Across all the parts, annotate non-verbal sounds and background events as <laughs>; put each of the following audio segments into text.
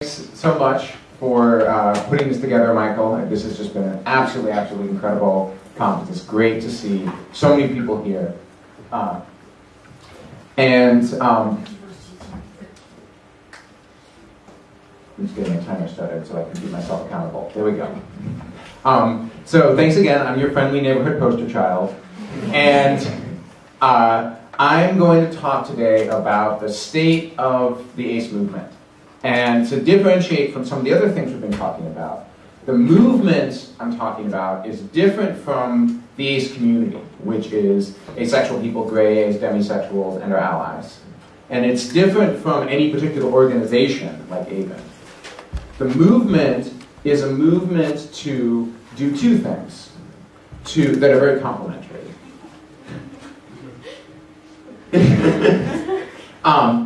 Thanks so much for uh, putting this together, Michael. This has just been an absolutely, absolutely incredible conference. It's great to see so many people here. Uh, and um, I'm just getting my timer started so I can keep myself accountable. There we go. Um, so thanks again. I'm your friendly neighborhood poster child. And uh, I'm going to talk today about the state of the ACE movement. And to differentiate from some of the other things we've been talking about, the movement I'm talking about is different from the ACE community, which is asexual people, grays, demisexuals, and our allies. And it's different from any particular organization like AVEN. The movement is a movement to do two things to, that are very complementary. <laughs> um,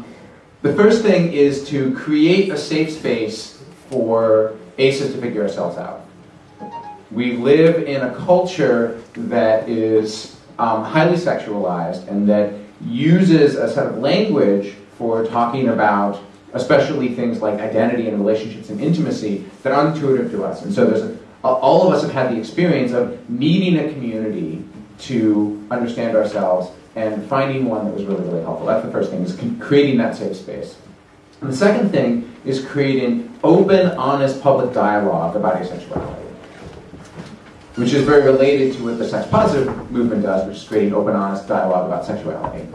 the first thing is to create a safe space for ACEs to figure ourselves out. We live in a culture that is um, highly sexualized and that uses a set of language for talking about especially things like identity and relationships and intimacy that aren't intuitive to us. And so there's a, all of us have had the experience of needing a community to understand ourselves and finding one that was really, really helpful. That's the first thing, is creating that safe space. And the second thing is creating open, honest public dialogue about asexuality, which is very related to what the sex positive movement does, which is creating open, honest dialogue about sexuality.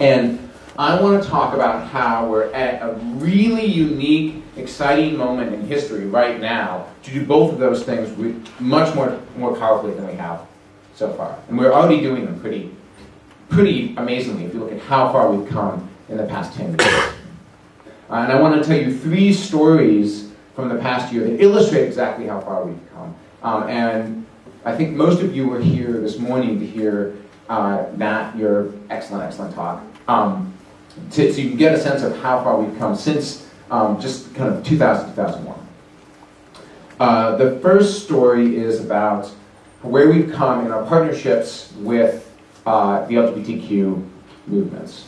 And I want to talk about how we're at a really unique, exciting moment in history right now to do both of those things with much more, more powerfully than we have so far. And we're already doing them pretty pretty amazingly if you look at how far we've come in the past 10 years. Uh, and I want to tell you three stories from the past year that illustrate exactly how far we've come. Um, and I think most of you were here this morning to hear uh, your excellent, excellent talk, um, to, so you can get a sense of how far we've come since um, just kind of 2000, 2001. Uh, the first story is about where we've come in our partnerships with uh, the LGBTQ movements.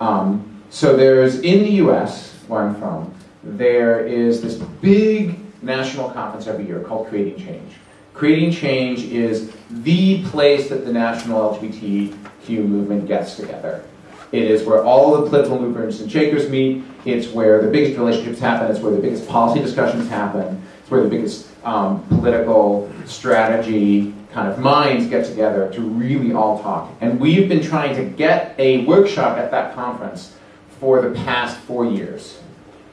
Um, so there's, in the US, where I'm from, there is this big national conference every year called Creating Change. Creating Change is the place that the national LGBTQ movement gets together. It is where all the political movers and shakers meet. It's where the biggest relationships happen. It's where the biggest policy discussions happen. It's where the biggest um, political strategy kind of minds get together to really all talk. And we've been trying to get a workshop at that conference for the past four years.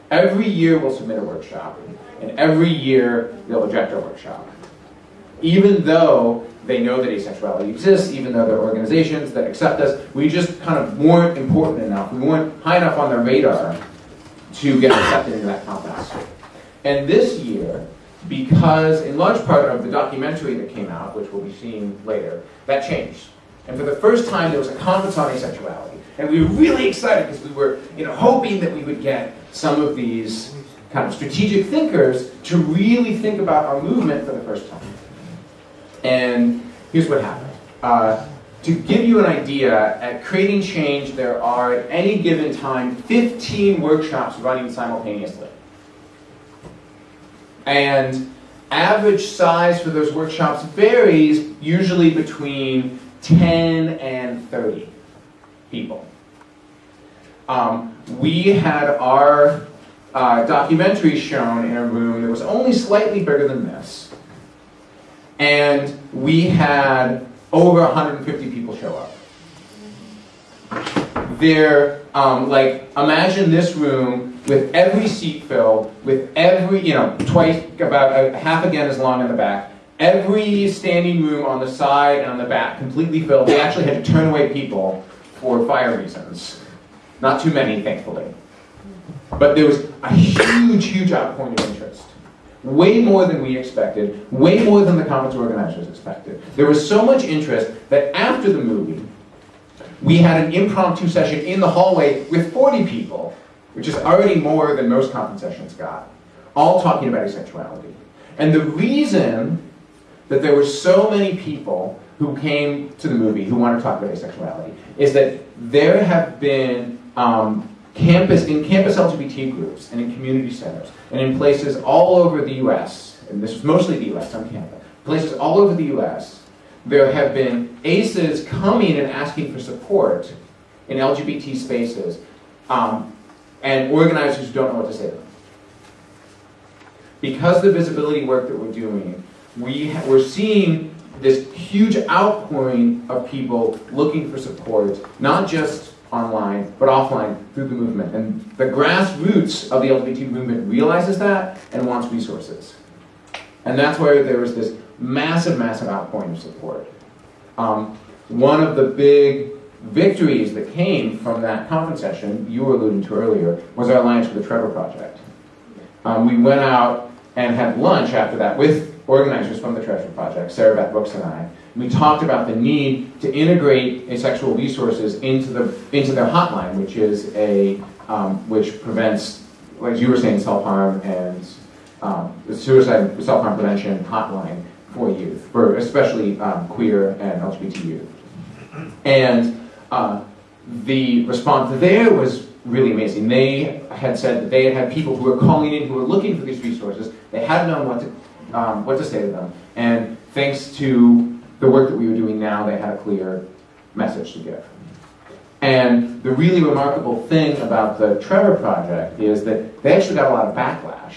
Every year we'll submit a workshop, and every year they'll reject our workshop. Even though they know that asexuality exists, even though there are organizations that accept us, we just kind of weren't important enough. We weren't high enough on their radar to get accepted into that conference. And this year, because in large part of the documentary that came out, which we'll be seeing later, that changed. And for the first time, there was a conference on asexuality. And we were really excited because we were you know, hoping that we would get some of these kind of strategic thinkers to really think about our movement for the first time. And here's what happened. Uh, to give you an idea, at Creating Change, there are at any given time 15 workshops running simultaneously. And average size for those workshops varies usually between 10 and 30 people. Um, we had our uh, documentary shown in a room that was only slightly bigger than this. And we had over 150 people show up. They're um, like, imagine this room with every seat filled, with every, you know, twice, about a, half again as long in the back, every standing room on the side and on the back completely filled. They actually had to turn away people for fire reasons. Not too many, thankfully. But there was a huge, huge outpouring of interest. Way more than we expected, way more than the conference organizers expected. There was so much interest that after the movie, we had an impromptu session in the hallway with 40 people which is already more than most conference sessions got, all talking about asexuality. And the reason that there were so many people who came to the movie who want to talk about asexuality is that there have been um, campus, in campus LGBT groups and in community centers and in places all over the US, and this is mostly the US, on campus, places all over the US, there have been ACEs coming and asking for support in LGBT spaces um, and organizers don't know what to say to them. Because the visibility work that we're doing, we we're seeing this huge outpouring of people looking for support, not just online, but offline through the movement. And the grassroots of the LGBT movement realizes that and wants resources. And that's where there was this massive, massive outpouring of support. Um, one of the big victories that came from that conference session, you were alluding to earlier, was our alliance with the Trevor Project. Um, we went out and had lunch after that with organizers from the Trevor Project, Sarah Beth Brooks and I. We talked about the need to integrate asexual resources into the into their hotline, which is a um, which prevents, like you were saying, self harm and um, the suicide self harm prevention hotline for youth, for especially um, queer and LGBT youth. And uh, the response there was really amazing. They had said that they had had people who were calling in who were looking for these resources. They hadn't known what to, um, what to say to them. And thanks to the work that we were doing now, they had a clear message to give. And the really remarkable thing about the Trevor Project is that they actually got a lot of backlash.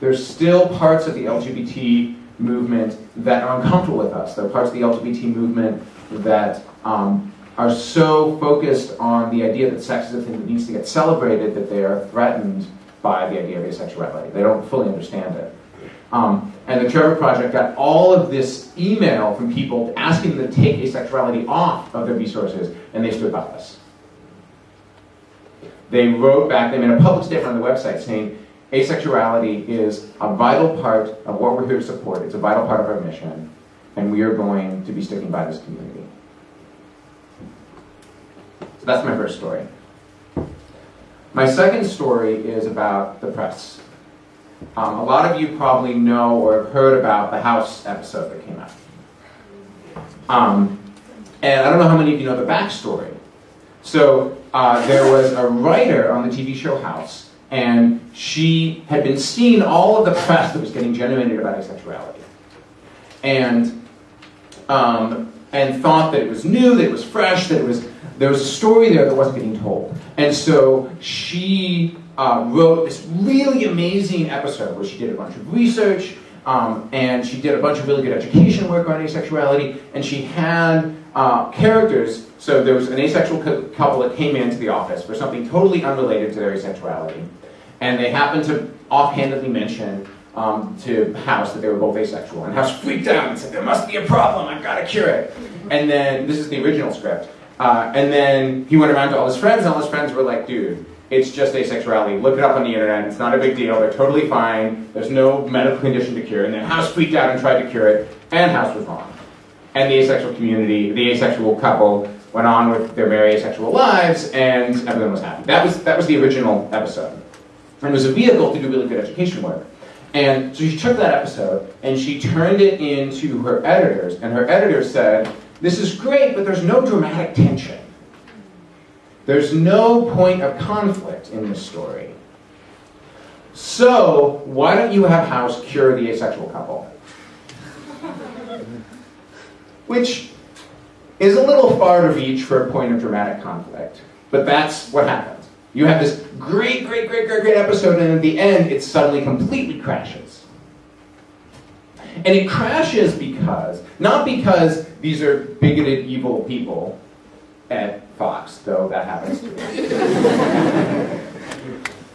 There's still parts of the LGBT movement that are uncomfortable with us. There are parts of the LGBT movement that um, are so focused on the idea that sex is a thing that needs to get celebrated that they are threatened by the idea of asexuality. They don't fully understand it. Um, and the Trevor Project got all of this email from people asking them to take asexuality off of their resources, and they stood by us. They wrote back, they made a public statement on the website saying, asexuality is a vital part of what we're here to support. It's a vital part of our mission, and we are going to be sticking by this community. So that's my first story. My second story is about the press. Um, a lot of you probably know or have heard about the House episode that came out. Um, and I don't know how many of you know the backstory. So uh, there was a writer on the TV show House, and she had been seeing all of the press that was getting generated about asexuality. And, um, and thought that it was new, that it was fresh, that it was, there was a story there that wasn't getting told. And so she uh, wrote this really amazing episode where she did a bunch of research, um, and she did a bunch of really good education work on asexuality, and she had uh, characters. So there was an asexual couple that came into the office for something totally unrelated to their asexuality, and they happened to offhandedly mention um, to House that they were both asexual, and House freaked out and said, "There must be a problem. I've got to cure it." And then this is the original script, uh, and then he went around to all his friends, and all his friends were like, "Dude." It's just asexuality. Look it up on the internet. It's not a big deal. They're totally fine. There's no medical condition to cure. And then House freaked out and tried to cure it, and House was wrong. And the asexual community, the asexual couple, went on with their very asexual lives, and everyone was happy. That was that was the original episode, and it was a vehicle to do really good education work. And so she took that episode and she turned it into her editors, and her editors said, "This is great, but there's no dramatic tension." There's no point of conflict in this story. So, why don't you have House cure the asexual couple? <laughs> Which is a little far to reach for a point of dramatic conflict. But that's what happens. You have this great, great, great, great, great episode, and at the end, it suddenly completely crashes. And it crashes because, not because these are bigoted, evil people at Fox, though that happens to me.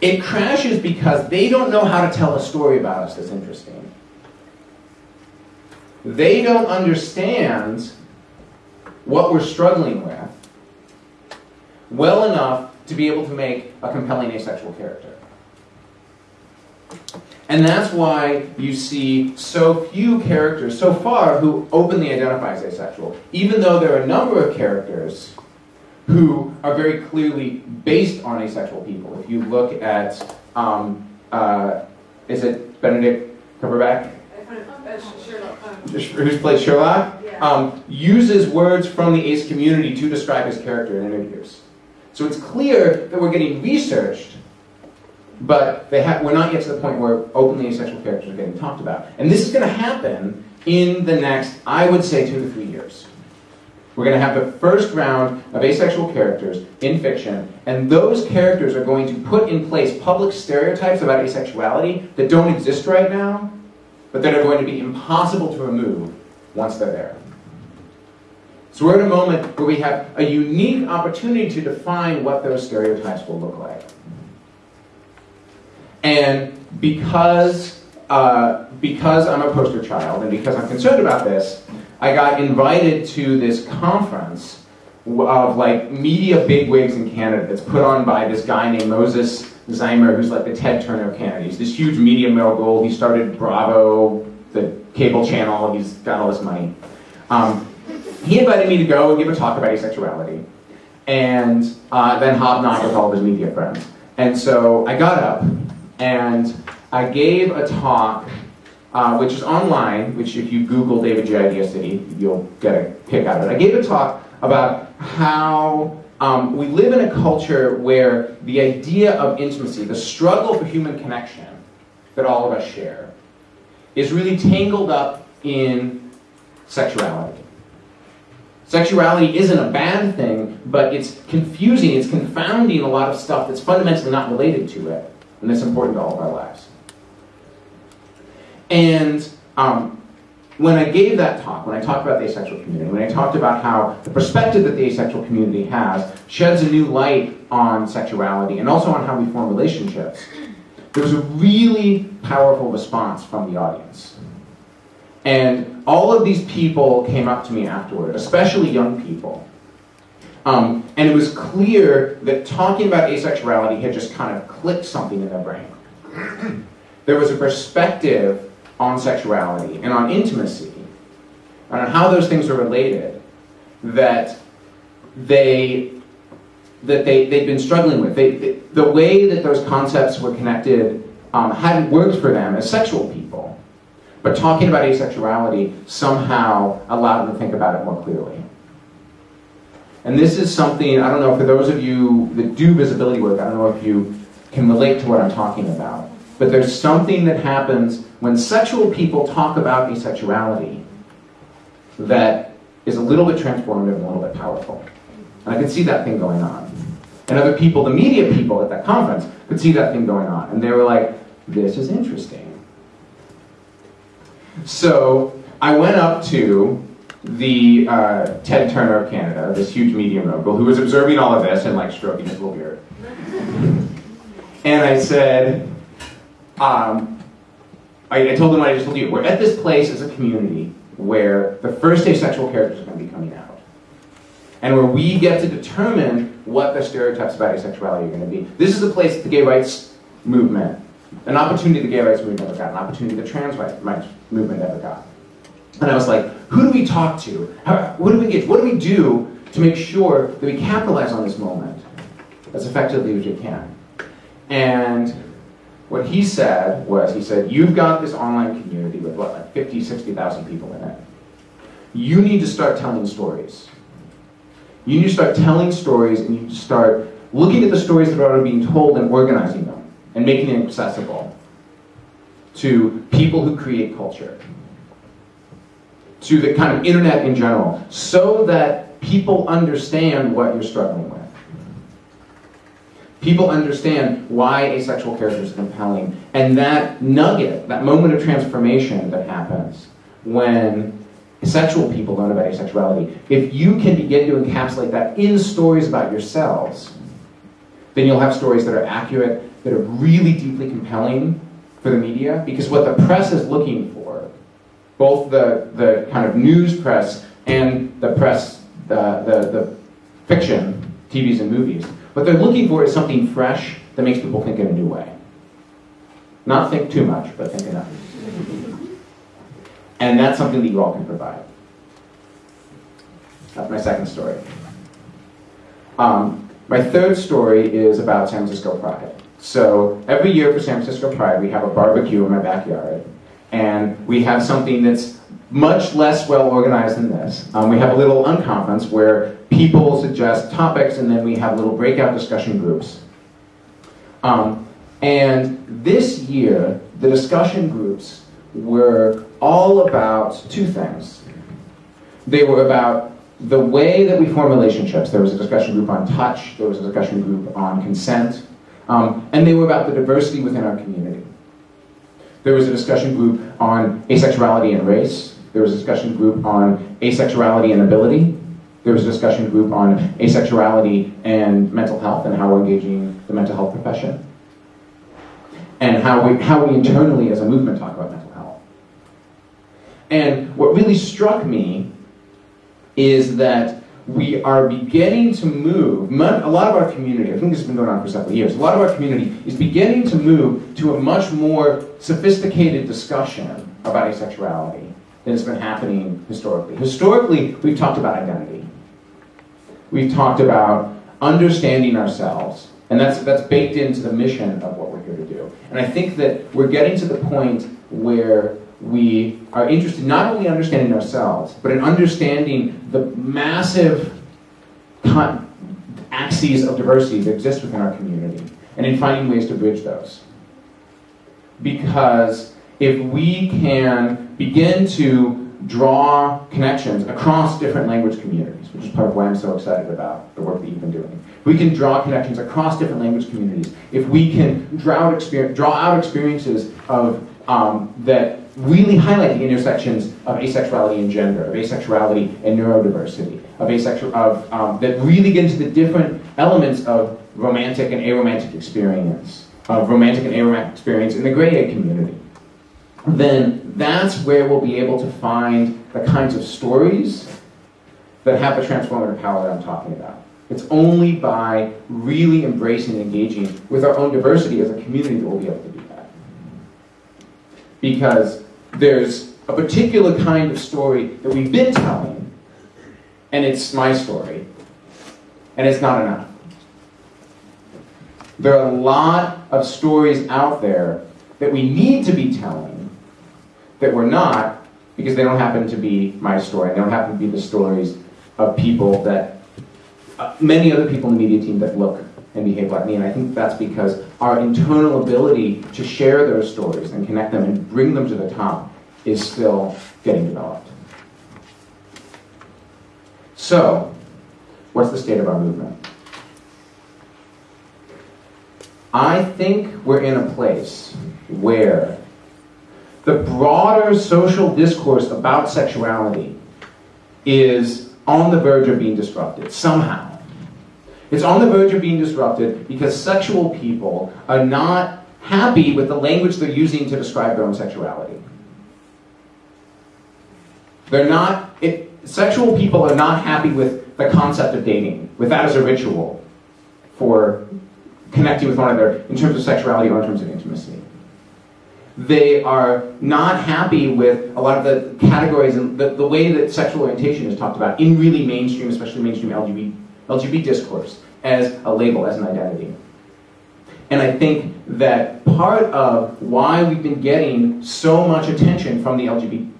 <laughs> it crashes because they don't know how to tell a story about us that's interesting. They don't understand what we're struggling with well enough to be able to make a compelling asexual character. And that's why you see so few characters so far who openly identify as asexual, even though there are a number of characters who are very clearly based on asexual people. If you look at, um, uh, is it Benedict Cumberbatch? Who's played Sherlock? Um, uses words from the ace community to describe his character in interviews. So it's clear that we're getting researched, but we're not yet to the point where openly asexual characters are getting talked about. And this is going to happen in the next, I would say, two to three years. We're going to have the first round of asexual characters in fiction, and those characters are going to put in place public stereotypes about asexuality that don't exist right now, but that are going to be impossible to remove once they're there. So we're at a moment where we have a unique opportunity to define what those stereotypes will look like. And because, uh, because I'm a poster child and because I'm concerned about this, I got invited to this conference of like media bigwigs in Canada that's put on by this guy named Moses Znaimer, who's like the Ted Turner of Canada. He's this huge media mogul. He started Bravo, the cable channel. He's got all this money. Um, he invited me to go and give a talk about asexuality, and uh, then hobnob with all of his media friends. And so I got up and I gave a talk, uh, which is online, which if you Google David Jay Idea City, you'll get a kick out of it. I gave a talk about how um, we live in a culture where the idea of intimacy, the struggle for human connection that all of us share, is really tangled up in sexuality. Sexuality isn't a bad thing, but it's confusing, it's confounding a lot of stuff that's fundamentally not related to it, and that's important to all of our lives. And um, when I gave that talk, when I talked about the asexual community, when I talked about how the perspective that the asexual community has sheds a new light on sexuality and also on how we form relationships, there was a really powerful response from the audience. And all of these people came up to me afterward, especially young people. Um, and it was clear that talking about asexuality had just kind of clicked something in their brain. <clears throat> there was a perspective on sexuality and on intimacy, and on how those things are related, that they that they, they'd been struggling with. They, they, the way that those concepts were connected um, hadn't worked for them as sexual people. But talking about asexuality somehow allowed them to think about it more clearly. And this is something, I don't know, for those of you that do visibility work, I don't know if you can relate to what I'm talking about. But there's something that happens when sexual people talk about asexuality that is a little bit transformative and a little bit powerful. And I could see that thing going on. And other people, the media people at that conference, could see that thing going on. And they were like, this is interesting. So I went up to the uh, Ted Turner of Canada, this huge media mogul, who was observing all of this and like stroking his little beard. and I said, um, I, I, told him what I just told you. We're at this place as a community where the first asexual characters are going to be coming out. And where we get to determine what the stereotypes about asexuality are going to be. This is the place the gay rights movement an opportunity the gay rights movement never got, an opportunity the trans rights movement never got. And I was like, who do we talk to? How, what do we get? What do we do to make sure that we capitalize on this moment as effectively as we can? And what he said was, he said, you've got this online community with what, like 50, 60,000 people in it. You need to start telling stories. You need to start telling stories and you need to start looking at the stories that are already being told and organizing them and making it accessible to people who create culture, to the kind of internet in general, so that people understand what you're struggling with. People understand why asexual characters are compelling, and that nugget, that moment of transformation that happens when sexual people learn about asexuality, if you can begin to encapsulate that in stories about yourselves, then you'll have stories that are accurate, that are really deeply compelling for the media because what the press is looking for, both the, the kind of news press and the press, the, the, the fiction, TVs and movies, what they're looking for is something fresh that makes people think in a new way. Not think too much, but think enough. And that's something that you all can provide. That's my second story. Um, my third story is about San Francisco Pride. So every year for San Francisco Pride, we have a barbecue in my backyard. And we have something that's much less well organized than this. Um, we have a little unconference where people suggest topics, and then we have little breakout discussion groups. Um, and this year, the discussion groups were all about two things. They were about the way that we form relationships. There was a discussion group on touch, there was a discussion group on consent, um, and they were about the diversity within our community. There was a discussion group on asexuality and race. There was a discussion group on asexuality and ability. There was a discussion group on asexuality and mental health and how we're engaging the mental health profession. And how we, how we internally as a movement talk about mental health. And what really struck me is that we are beginning to move, a lot of our community, I think this has been going on for several years, a lot of our community is beginning to move to a much more sophisticated discussion about asexuality than has been happening historically. Historically, we've talked about identity. We've talked about understanding ourselves, and that's, that's baked into the mission of what we're here to do. And I think that we're getting to the point where we are interested not only in understanding ourselves, but in understanding the massive axes of diversity that exist within our community, and in finding ways to bridge those. Because if we can begin to draw connections across different language communities, which is part of why I'm so excited about the work that you've been doing. We can draw connections across different language communities. If we can draw out, draw out experiences of um, that really highlight the intersections of asexuality and gender, of asexuality and neurodiversity, of asexual, of um, that really get into the different elements of romantic and aromantic experience, of romantic and aromantic experience in the gray A community. Then that's where we'll be able to find the kinds of stories that have the transformative power that I'm talking about. It's only by really embracing and engaging with our own diversity as a community that we'll be able to do that. Because there's a particular kind of story that we've been telling, and it's my story, and it's not enough. There are a lot of stories out there that we need to be telling that we're not because they don't happen to be my story. They don't happen to be the stories of people that, uh, many other people in the media team that look and behave like me. And I think that's because our internal ability to share those stories and connect them and bring them to the top is still getting developed. So, what's the state of our movement? I think we're in a place where the broader social discourse about sexuality is on the verge of being disrupted somehow. It's on the verge of being disrupted because sexual people are not happy with the language they're using to describe their own sexuality. They're not, it, sexual people are not happy with the concept of dating, with that as a ritual for connecting with one another in terms of sexuality or in terms of intimacy. They are not happy with a lot of the categories and the, the way that sexual orientation is talked about in really mainstream, especially mainstream LGBT, LGBT discourse as a label, as an identity. And I think that part of why we've been getting so much attention from the LGBT,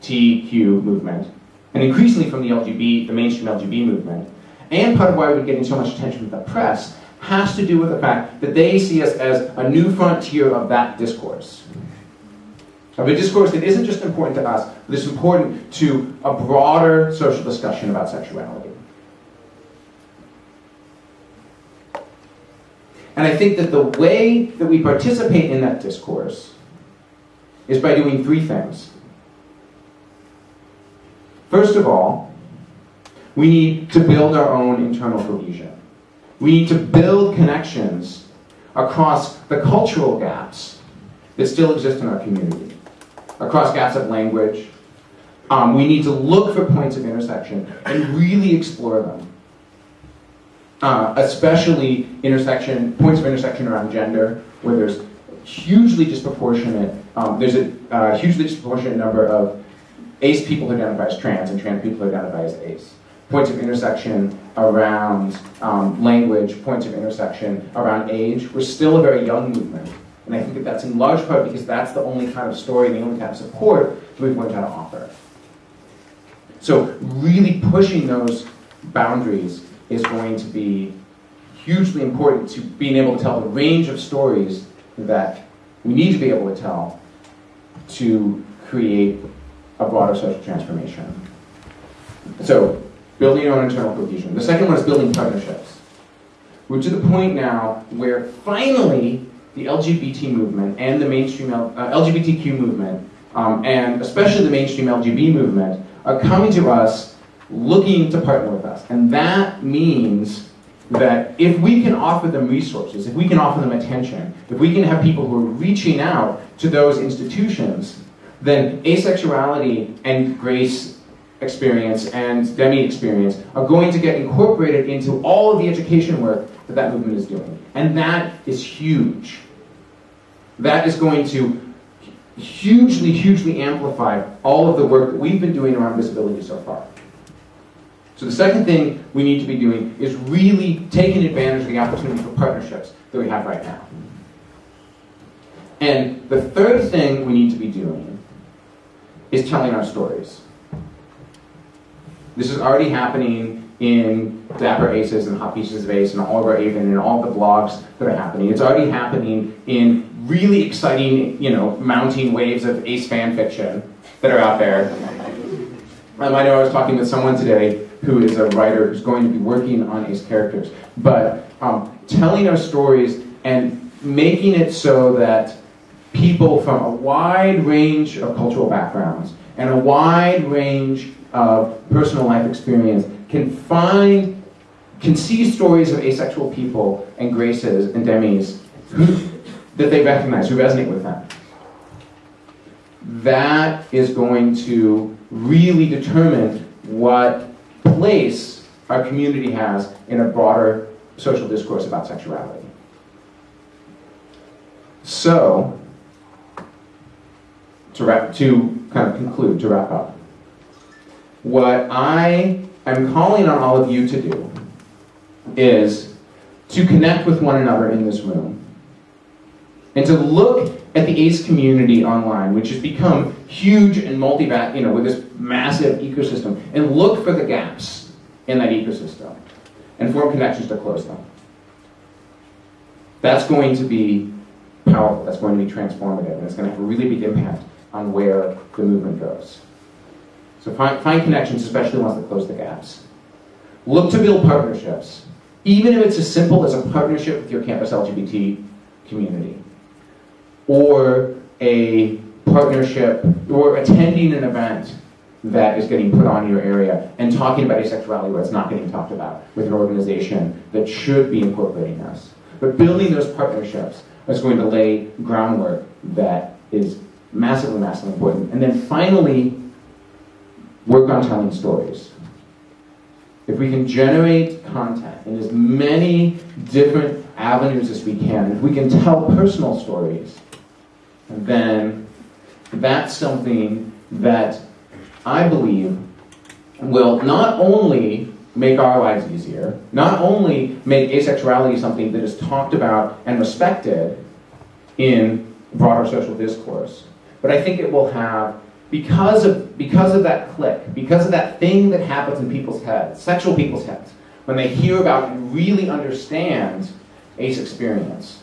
LGBTQ movement, and increasingly from the LGBT, the mainstream LGBT movement, and part of why we're getting so much attention from the press, has to do with the fact that they see us as a new frontier of that discourse. Of a discourse that isn't just important to us, but is important to a broader social discussion about sexuality. And I think that the way that we participate in that discourse is by doing three things. First of all, we need to build our own internal cohesion. We need to build connections across the cultural gaps that still exist in our community, across gaps of language. Um, we need to look for points of intersection and really explore them uh, especially intersection points of intersection around gender, where there's hugely disproportionate. Um, there's a uh, hugely disproportionate number of ace people who identify as trans and trans people who identify as ace. Points of intersection around um, language, points of intersection around age. We're still a very young movement. And I think that that's in large part because that's the only kind of story, the only kind of support that we've learned how to offer. So really pushing those boundaries is going to be hugely important to being able to tell the range of stories that we need to be able to tell to create a broader social transformation. So, building your own internal cohesion. The second one is building partnerships. We're to the point now where finally the LGBT movement and the mainstream uh, LGBTQ movement, um, and especially the mainstream LGB movement, are coming to us looking to partner with us. And that means that if we can offer them resources, if we can offer them attention, if we can have people who are reaching out to those institutions, then asexuality and grace experience and demi experience are going to get incorporated into all of the education work that that movement is doing. And that is huge. That is going to hugely, hugely amplify all of the work that we've been doing around visibility so far. So the second thing we need to be doing is really taking advantage of the opportunity for partnerships that we have right now. And the third thing we need to be doing is telling our stories. This is already happening in Dapper Aces and Hot Pieces of Ace and all of our AVEN and all the blogs that are happening. It's already happening in really exciting, you know, mounting waves of Ace fan fiction that are out there. I know I was talking with someone today who is a writer who's going to be working on Ace characters. But um, telling our stories and making it so that people from a wide range of cultural backgrounds and a wide range of personal life experience can find, can see stories of asexual people and graces and demis who, that they recognize, who resonate with them. That is going to really determine what place our community has in a broader social discourse about sexuality. So, to, wrap, to kind of conclude, to wrap up, what I am calling on all of you to do is to connect with one another in this room and to look at the ACE community online, which has become huge and multi you know, with this massive ecosystem, and look for the gaps in that ecosystem and form connections to close them. That's going to be powerful, that's going to be transformative, and it's going to have a really big impact on where the movement goes. So find, find connections, especially ones that close the gaps. Look to build partnerships, even if it's as simple as a partnership with your campus LGBT community or a partnership or attending an event that is getting put on your area and talking about asexuality where it's not getting talked about with an organization that should be incorporating us. But building those partnerships is going to lay groundwork that is massively, massively important. And then finally, work on telling stories. If we can generate content in as many different avenues as we can, if we can tell personal stories, then that's something that I believe will not only make our lives easier, not only make asexuality something that is talked about and respected in broader social discourse, but I think it will have, because of, because of that click, because of that thing that happens in people's heads, sexual people's heads, when they hear about and really understand ace experience,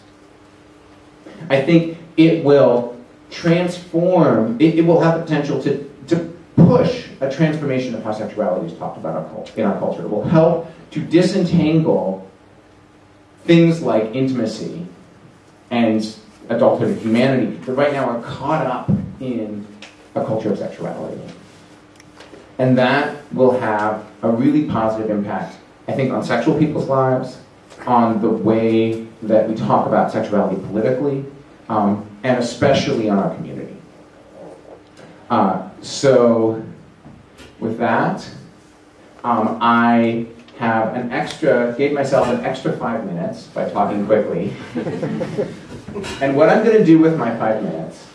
I think it will transform, it, it will have the potential to, to push a transformation of how sexuality is talked about in our culture. It will help to disentangle things like intimacy and adulthood and humanity that right now are caught up in a culture of sexuality. And that will have a really positive impact, I think, on sexual people's lives, on the way that we talk about sexuality politically, um, and especially on our community. Uh, so, with that, um, I have an extra, gave myself an extra five minutes by talking quickly. <laughs> and what I'm going to do with my five minutes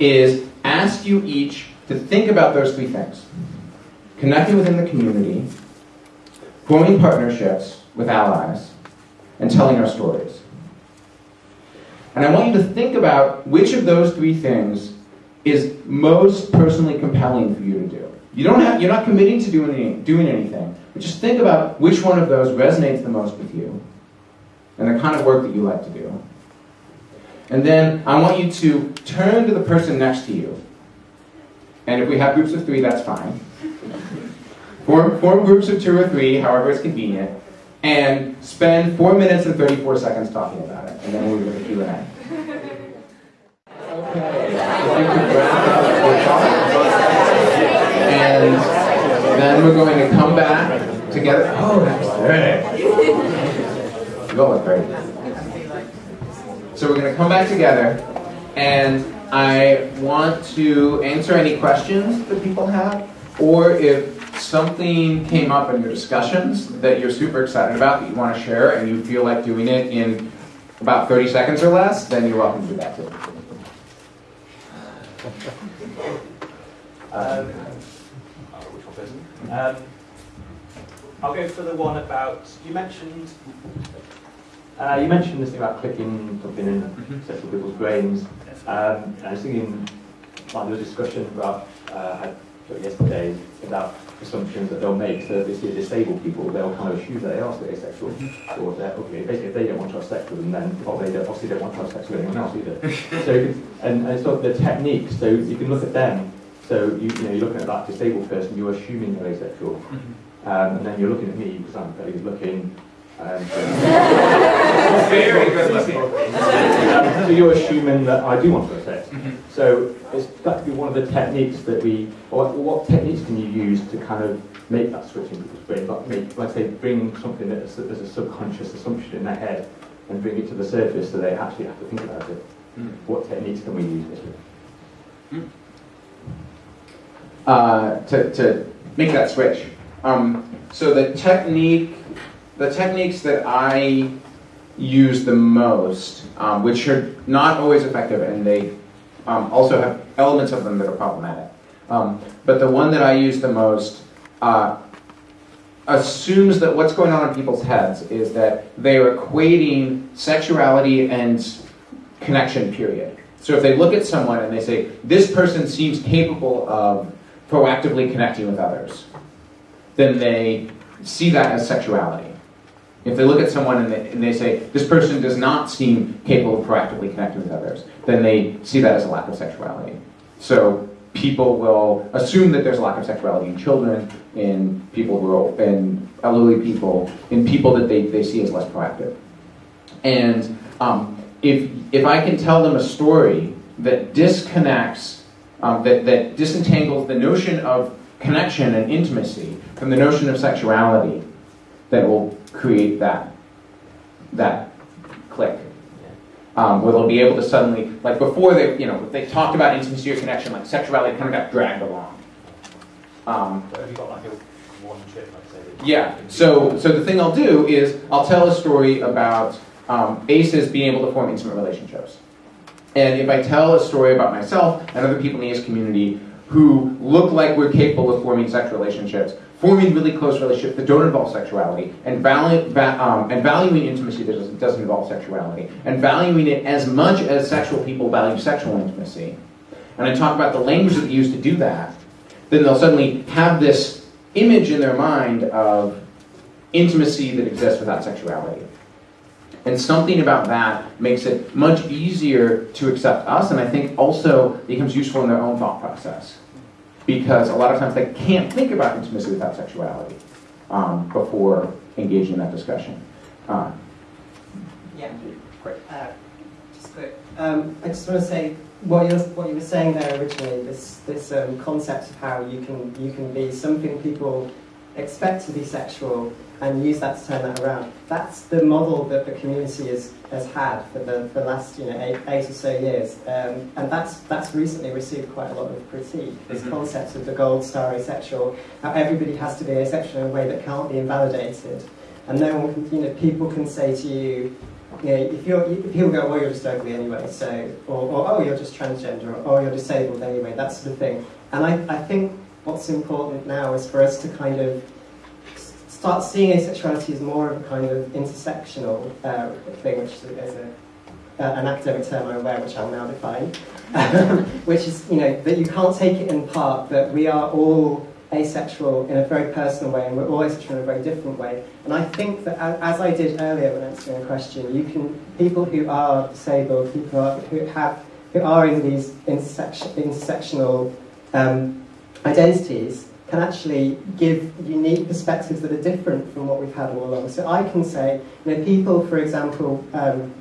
is ask you each to think about those three things connecting within the community, forming partnerships with allies, and telling our stories. And I want you to think about which of those three things is most personally compelling for you to do. You don't have, you're not committing to doing, any, doing anything, but just think about which one of those resonates the most with you and the kind of work that you like to do. And then I want you to turn to the person next to you. And if we have groups of three, that's fine. Form, form groups of two or three, however it's convenient, and spend four minutes and 34 seconds talking about it. And then we'll do the Q&A. <laughs> And then we're going to come back together. Oh, that's great. Look great. So we're going to come back together, and I want to answer any questions that people have, or if something came up in your discussions that you're super excited about, that you want to share, and you feel like doing it in about 30 seconds or less, then you're welcome to do that too. Um, um, I'll go for the one about you mentioned. Uh, you mentioned this thing about clicking something in Mhm. several people's brains. Um, and I was thinking, like, there was a discussion about uh, yesterday about assumptions that they'll make. So if they see disabled people, they'll kind of assume that they are asexual. Or that, okay, basically, if they don't want to have sex with them, then well, they don't, obviously don't want to have sex with anyone else either. <laughs> so, and, and it's not the techniques. So you can look at them. So you, you know, you're looking at that disabled person, you're assuming they're asexual. Um, and then you're looking at me because I'm very good looking. <laughs> Um, Very good looking. <laughs> so you're assuming that I do want to have sex. So it's got to be one of the techniques that we, or what techniques can you use to kind of make that switch in people's brains? Like, make, like say, bring something that is, there's a subconscious assumption in their head and bring it to the surface so they actually have to think about it. What techniques can we use? Basically? uh, to, to make that switch. Um, so the technique, the techniques that I use the most, um, which are not always effective, and they um, also have elements of them that are problematic. Um, but the one that I use the most uh, assumes that what's going on in people's heads is that they're equating sexuality and connection, period. So if they look at someone and they say, this person seems capable of proactively connecting with others, then they see that as sexuality. If they look at someone and they, and they say, this person does not seem capable of proactively connecting with others, then they see that as a lack of sexuality. So people will assume that there's a lack of sexuality in children, in people who are, in elderly people, in people that they, they see as less proactive. And um, if, if I can tell them a story that disconnects, um, that, that disentangles the notion of connection and intimacy from the notion of sexuality, that will create that, that click. Um, where they'll be able to suddenly, like before they, you know, they talked about intimacy or connection, like sexuality kind of got dragged along. Um, So have you got like chip, like yeah. So, so the thing I'll do is I'll tell a story about um, aces being able to form intimate relationships. And if I tell a story about myself and other people in the ace community who look like we're capable of forming sex relationships, forming really close relationships that don't involve sexuality, and, valu- va- um, and valuing intimacy that doesn't, doesn't involve sexuality, and valuing it as much as sexual people value sexual intimacy, and I talk about the language that they use to do that, then they'll suddenly have this image in their mind of intimacy that exists without sexuality. And something about that makes it much easier to accept us, and I think also becomes useful in their own thought process. Because a lot of times they can't think about intimacy without sexuality um, before engaging in that discussion. Uh, Yeah. Great. Uh, just quick. Um, I just want to say what you what you were saying there originally. This this um, concept of how you can you can be something people expect to be sexual and use that to turn that around. That's the model that the community has, has had for the, for the last you know eight, eight or so years, um, and that's that's recently received quite a lot of critique. This Mhm. concept of the gold star asexual, how everybody has to be asexual in a way that can't be invalidated, and no one can, you know people can say to you. You know, if you're, if people go, well, you're just ugly anyway, so, or, or oh, you're just transgender, or oh, you're disabled anyway, that sort of thing. And I, I think what's important now is for us to kind of start seeing asexuality as more of a kind of intersectional uh, thing, which is a, uh, an academic term I'm aware, which I'll now define, <laughs> which is, you know, that you can't take it in part, that we are all asexual in a very personal way, and we're all asexual in a very different way. And I think that, as I did earlier when answering a question, you can people who are disabled, people who, are, who have who are in these intersection, intersectional um, identities, can actually give unique perspectives that are different from what we've had all along. So I can say, you know, people, for example, um,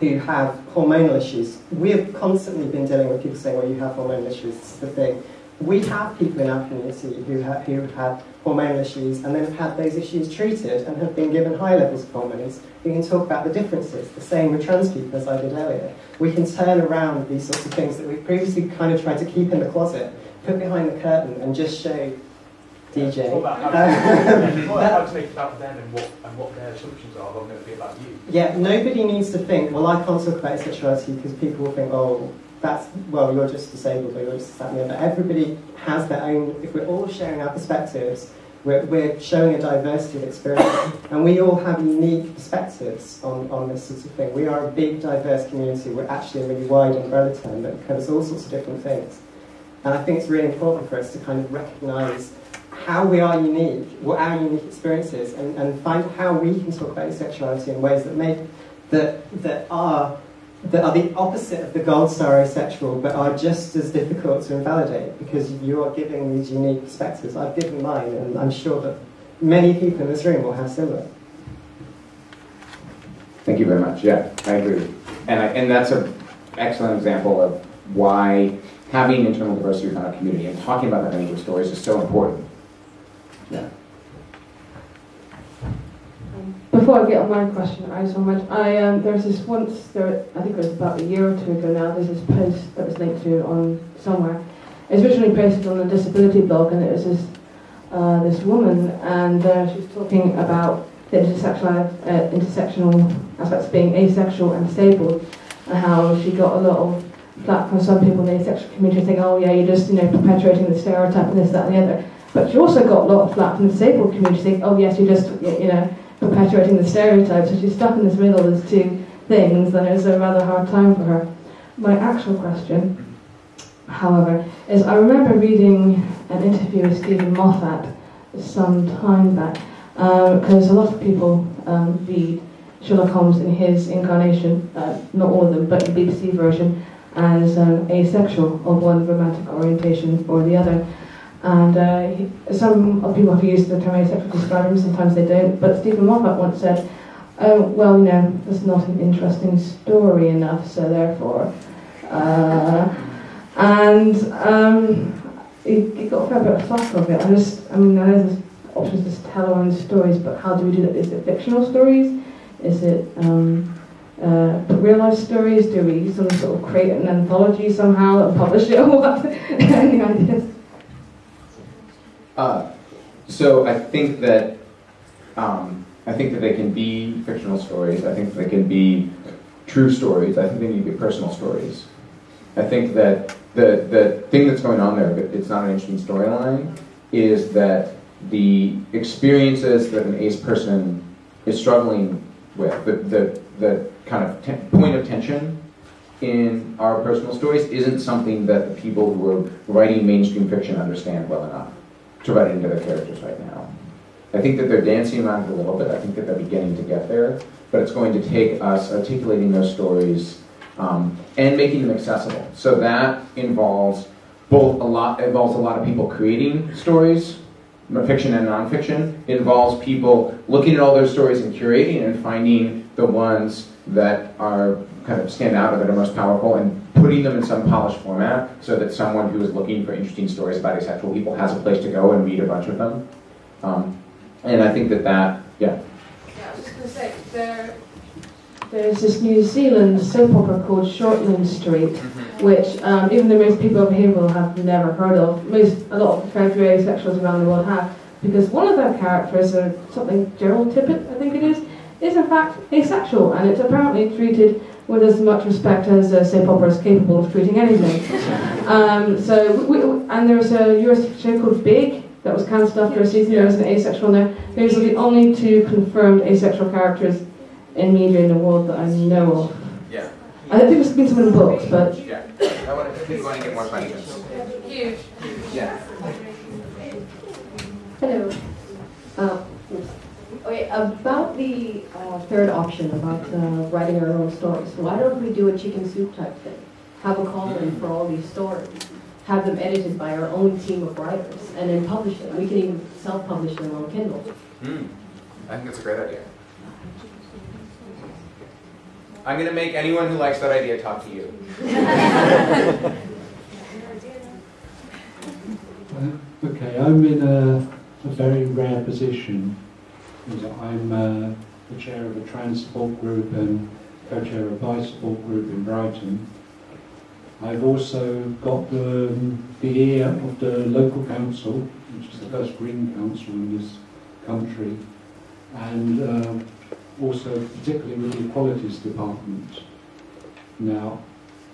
who have hormonal issues, we have constantly been dealing with people saying, well, you have hormonal issues, is the thing we have people in our community who, ha- who have had hormonal issues and then have had those issues treated and have been given high levels of hormones. We can talk about the differences, the same with trans people as I did earlier. We can turn around these sorts of things that we've previously kind of tried to keep in the closet, put behind the curtain and just show DJ. What about how, <laughs> to, what about how to make it about them and what, and what their assumptions are than it be about you? Yeah, nobody needs to think, well, I can't talk about sexuality because people will think, oh, that's, well, you're just disabled or you're just that and the. Everybody has their own, if we're all sharing our perspectives, we're, we're showing a diversity of experience, and we all have unique perspectives on, on this sort of thing. We are a big, diverse community. We're actually a really wide umbrella term that covers all sorts of different things. And I think it's really important for us to kind of recognise how we are unique, what our unique experiences, and, and find how we can talk about sexuality in ways that make that that are that are the opposite of the gold star asexual, but are just as difficult to invalidate because you are giving these unique perspectives. I've given mine, and I'm sure that many people in this room will have similar. Thank you very much. Yeah, I agree. And, I, and that's an excellent example of why having internal diversity within our community and talking about that of stories is so important. Yeah. Before I get on my question, I just want I um, there's this once there I think it was about a year or two ago now. There's this post that was linked to on somewhere. It was originally posted on a disability blog, and it was this uh, this woman, and uh, she was talking about the intersectional uh, intersectional aspects of being asexual and stable, and how she got a lot of flack from some people in the asexual community saying, "Oh yeah, you're just you know perpetuating the stereotype and this, that, and the other." But she also got a lot of flack from the disabled community saying, "Oh yes, you're just you know." perpetuating the stereotypes. So she's stuck in this middle, there's two things, and it's a rather hard time for her. My actual question, however, is I remember reading an interview with Steven Moffat some time back, because um, a lot of people um, read Sherlock Holmes in his incarnation, uh, not all of them, but the BBC version, as um, asexual of one romantic orientation or the other. And uh, some people have used the term asexual to describe him, sometimes they don't. But Steven Moffat once said, oh, well, you know, that's not an interesting story enough, so therefore. Uh, and um, he, got a fair bit of flack of it. I just, I mean, I know there's options to tell our own stories, but how do we do that? Is it fictional stories? Is it um, uh, real life stories? Do we some sort of create an anthology somehow and publish it or what? <laughs> Any ideas? Uh, so I think that um, I think that they can be fictional stories. I think they can be true stories. I think they need to be personal stories. I think that the the thing that's going on there, but it's not an interesting storyline, is that the experiences that an ace person is struggling with, the the, the kind of point of tension in our personal stories isn't something that the people who are writing mainstream fiction understand well enough to write into their characters right now. I think that they're dancing around a little bit. I think that they're beginning to get there, but it's going to take us articulating those stories um, and making them accessible. So that involves both a lot involves a lot of people creating stories, fiction and nonfiction. It involves people looking at all those stories and curating and finding the ones that are kind of stand out or that are most powerful and putting them in some polished format so that someone who is looking for interesting stories about asexual people has a place to go and read a bunch of them. Um, and I think that that, yeah. Yeah, I was just going to say, there, there's this New Zealand soap opera called Shortland Street, mm-hmm. which um, even though most people over here will have never heard of, most a lot of trans asexuals around the world have, because one of their characters, uh, something Gerald Tippett, I think it is, is in fact asexual, and it's apparently treated with as much respect as uh, soap opera is capable of treating anything. <laughs> um, so, we, and there's a US show called Big that was cancelled after a season. There was an asexual now. Those are the only two confirmed asexual characters in media in the world that I know of. Yeah. I think there's been some in books, but. Yeah. I want to keep going to get more questions. Huge. Yeah. Hello. Uh, okay, about the uh, third option about uh, writing our own stories, why don't we do a chicken soup type thing? Have a call in for all these stories, have them edited by our own team of writers, and then publish them. We can even self-publish them on Kindle. Hmm. I think that's a great idea. I'm going to make anyone who likes that idea talk to you. <laughs> Uh, okay, I'm in a, a very rare position. I'm uh, the chair of a trans support group and co-chair of a bi support group in Brighton. I've also got the, the ear of the local council, which is the first green council in this country, and uh, also particularly with the equalities department. Now,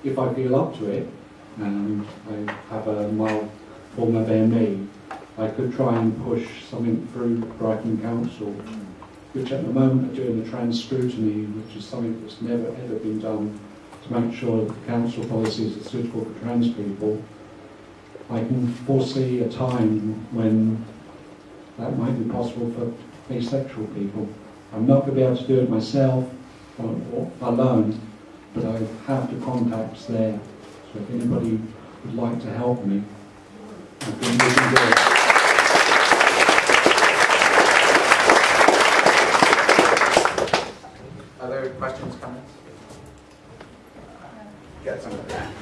if I feel up to it, and I have a mild form of I could try and push something through Brighton Council, which at the moment are doing the trans scrutiny, which is something that's never ever been done to make sure that the council policies are suitable for trans people. I can foresee a time when that might be possible for asexual people. I'm not going to be able to do it myself or, alone, but I have the contacts there. So if anybody would like to help me, I think we can do. Other questions, comments? Got some of that.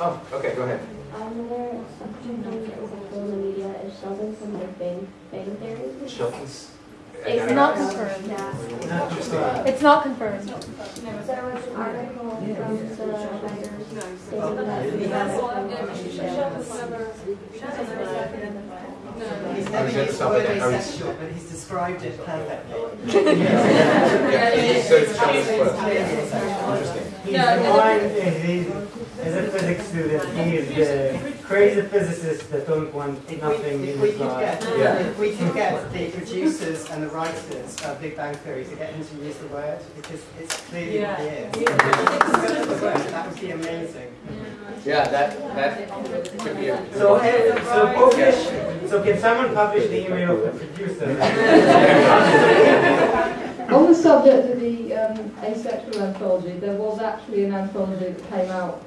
Oh, okay, go ahead. Another something that is like in the media is Sheldon from like Big Bang Theory. Sheldon's. It's not confirmed. Yeah. It's not confirmed. There was an article from the writers stating that He's I never was at used the word that. Asexual, but he's described it perfectly. Yeah, so it's Sheldon's quote. Clearly asexual. Interesting. He's the one, he's, as a physics student, he's the crazy physicists that don't want If nothing we, in if we his could get, Yeah. if we could get the producers and the writers of Big Bang Theory to get him to use the word, because it's clearly what he is. If he discussed the word, that would be amazing. Yeah, that, that could be a. So, eh, so publish, so can someone publish the email of the producer? <laughs> On the subject of the um, asexual anthology, there was actually an anthology that came out.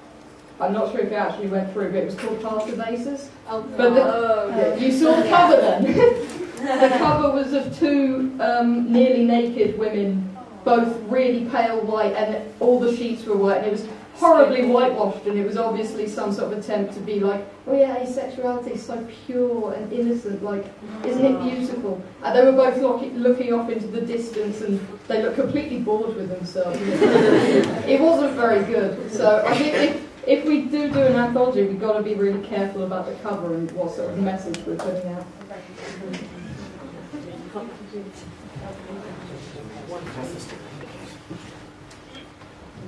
I'm not sure if it actually went through, but it was called Passive Aces. Oh, But the, you saw the cover then. <laughs> the cover was of two um, nearly naked women, both really pale white, and all the sheets were white, and it was horribly whitewashed, and it was obviously some sort of attempt to be like, oh yeah, asexuality is so pure and innocent, like, isn't it beautiful? And they were both looking, looking off into the distance, and they looked completely bored with themselves. <laughs> it wasn't very good. So I think if, if we do do an anthology, we've got to be really careful about the cover and what sort of message we're putting out.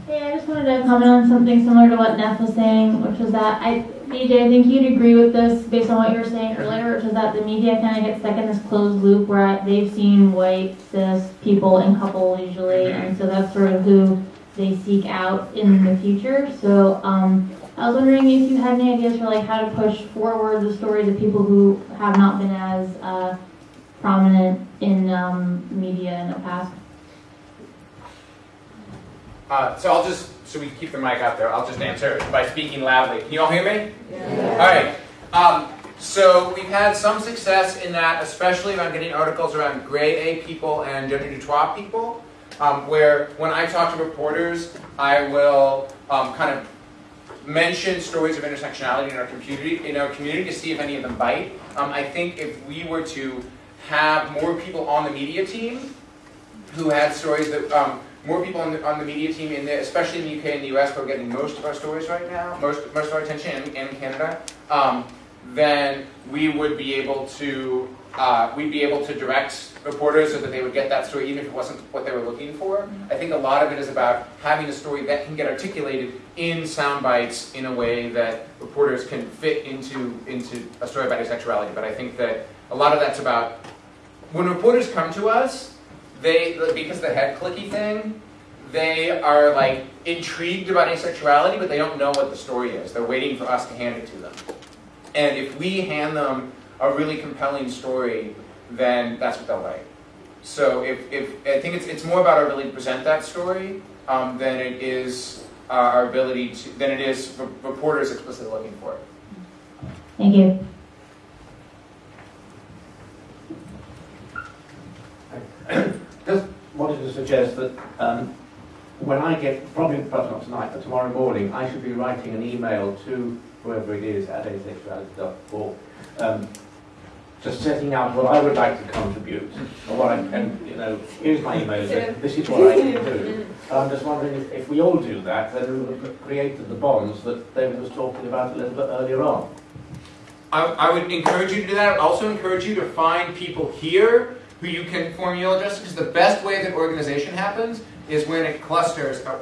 Hey, I just wanted to comment on something similar to what Neff was saying, which was that I, DJ, I think you'd agree with this based on what you were saying earlier, which is that the media kind of gets stuck in this closed loop where they've seen white cis people and couples usually, and so that's sort of who they seek out in the future. So um, I was wondering if you had any ideas for like how to push forward the stories of people who have not been as uh, prominent in um, media in the past. Uh, so I'll just, so we keep the mic out there, I'll just answer by speaking loudly. Can you all hear me? Yeah. All right. Um, so we've had some success in that, especially around getting articles around gray A people and gender neutral people, um, where when I talk to reporters, I will um, kind of mention stories of intersectionality in our community, in our community to see if any of them bite. Um, I think if we were to have more people on the media team who had stories that um, more people on the, on the media team, in the, especially in the UK and the US, who are getting most of our stories right now, most, most of our attention, and Canada, um, then we would be able to uh, we'd be able to direct reporters so that they would get that story even if it wasn't what they were looking for. I think a lot of it is about having a story that can get articulated in sound bites in a way that reporters can fit into into a story about asexuality. But I think that a lot of that's about when reporters come to us, they because the head clicky thing, they are like intrigued about asexuality, but they don't know what the story is. They're waiting for us to hand it to them. And if we hand them a really compelling story, then that's what they'll like. So if, if I think it's, it's more about our ability to present that story um, than it is uh, our ability to than it is for reporters explicitly looking for it. Thank you. Just wanted to suggest that um, when I get, probably perhaps not tonight, but tomorrow morning, I should be writing an email to whoever it is at asexuality.org, um, just setting out what I would like to contribute, or what I, and you know, here's my email this is what I can do. And I'm just wondering if, if we all do that, then we will have created the bonds that David was talking about a little bit earlier on. I, I would encourage you to do that. I would also encourage you to find people here who you can form email addresses because the best way that organization happens is when it clusters. uh,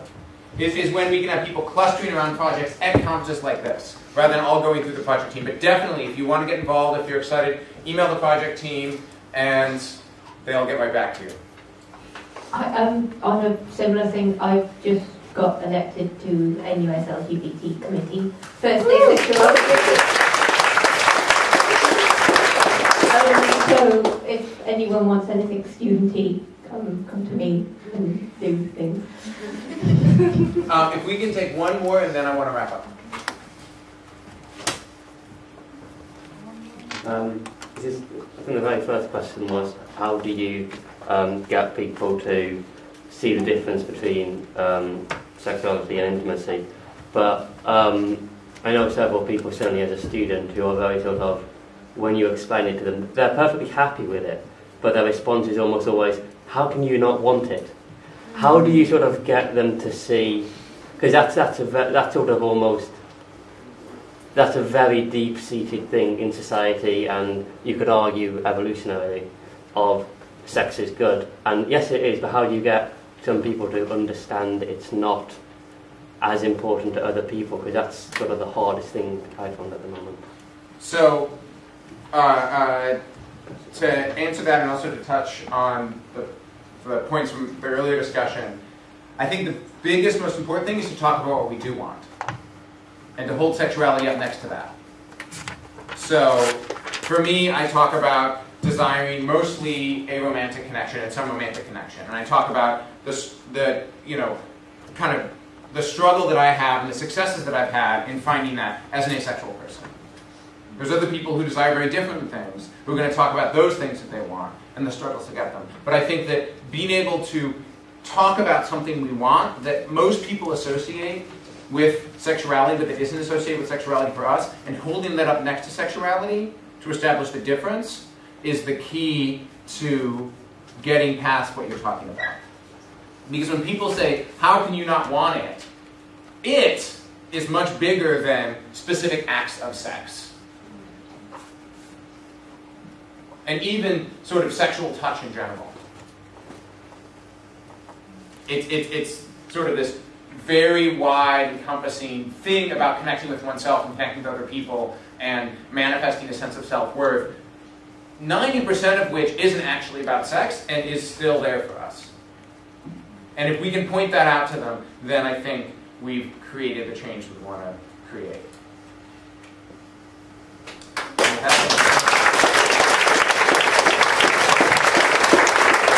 Is, is when we can have people clustering around projects at conferences like this, rather than all going through the project team. But definitely, if you want to get involved, if you're excited, email the project team, and they'll get right back to you. I, um, on a similar thing, I've just got elected to NUS LGBT committee. First day sexuality. Um, so if anyone wants anything studenty, come come to me and do things. Um, if we can take one more, and then I want to wrap up. Um, I think the very first question was how do you um, get people to see the difference between um, sexuality and intimacy? But um, I know several people, certainly as a student, who are very sort of, when you explain it to them, they're perfectly happy with it, but their response is almost always, how can you not want it? How do you sort of get them to see? Because that's that's that's sort of almost that's a very deep-seated thing in society, and you could argue evolutionarily of sex is good, and yes, it is. But how do you get some people to understand it's not as important to other people? Because that's sort of the hardest thing I find at the moment. So, uh, uh, to answer that and also to touch on the, the points from the earlier discussion, I think the biggest, most important thing is to talk about what we do want and to hold sexuality up next to that. So, for me, I talk about desiring mostly a romantic connection and some romantic connection, and I talk about the, the you know, kind of the struggle that I have and the successes that I've had in finding that as an asexual person. There's other people who desire very different things who are going to talk about those things that they want and the struggles to get them. But I think that being able to talk about something we want that most people associate with sexuality, but that isn't associated with sexuality for us, and holding that up next to sexuality to establish the difference is the key to getting past what you're talking about. Because when people say, How can you not want it? It is much bigger than specific acts of sex. And even sort of sexual touch in general. It, it, it's sort of this very wide, encompassing thing about connecting with oneself and connecting with other people and manifesting a sense of self worth, 90% of which isn't actually about sex and is still there for us. And if we can point that out to them, then I think we've created the change we want to create.